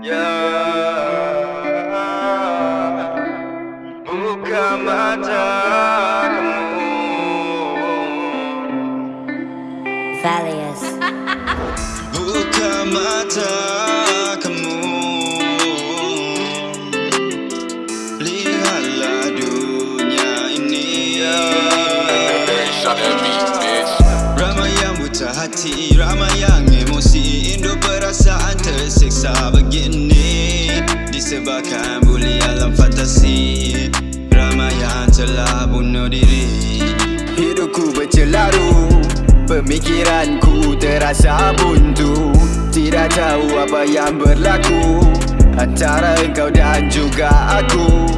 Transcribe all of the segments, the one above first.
Ya Buka mata kamu Valius. Buka mata kamu Lihatlah dunia ini Ramai yang buta hati Ramai yang emosi. Indo perasaan tersiksa begini. Disebabkan buli alam fantasi. Ramai yang telah bunuh diri. Hidupku bercelaru Pemikiranku terasa buntu. Tidak tahu apa yang berlaku Antara engkau dan juga aku.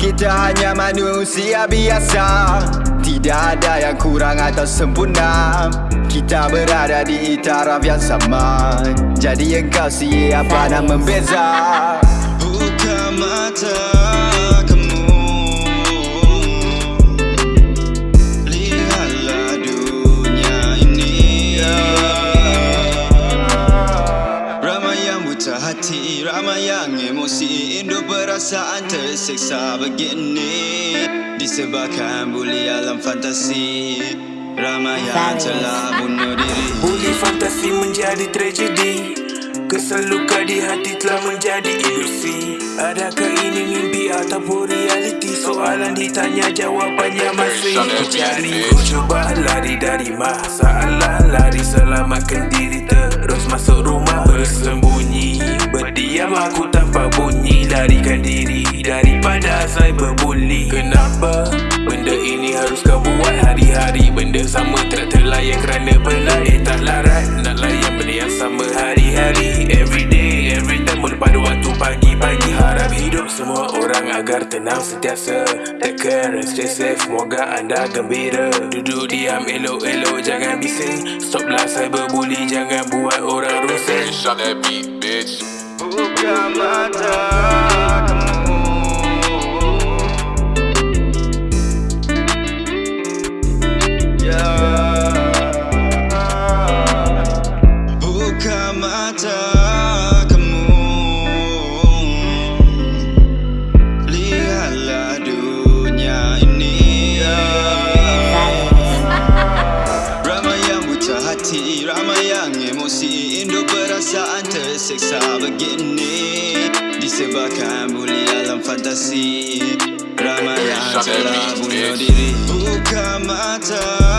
Kita hanya manusia biasa. Tidak ada yang kurang atau sempurna Kita berada di taraf yang sama. Jadi engkau siapa nak membeza. Buka mata kamu. Lihatlah dunia ini. Ramai yang buta hati Ramai yang emosi. Indo perasaan tersiksa begini. Disebabkan buli alam fantasi Ramai yang telah bunuh diri. Buli fantasi menjadi tragedi. Kesal luka di hati telah menjadi ilusi. Adakah ini mimpi ataupun realiti? Soalan ditanya jawapannya masih dicari Ku cuba lari dari masalah. Lari selamatkan diri terus masuk rumah. Bersembunyi Berdiam aku tanpa bunyi. Larikan diri daripada cyberbully. Kenapa sama tak terlayan kerana penat Eh tak larat. Nak layan benda yang sama hari-hari Everyday, every time. Pada waktu pagi-pagi Harap hidup semua orang agar tenang sentiasa. Take care and stay safe Semoga anda gembira. Duduk diam elok-elok jangan bising. Stoplah cyberbully jangan buat orang rusing Shut that beat, bitch. Buka mata kamu. Lihatlah dunia ini. Ramai yang buta hati Ramai yang emosi. Indo perasaan tersiksa begini. Disebabkan buli alam fantasi. Ramai yang telah bunuh diri. Buka mata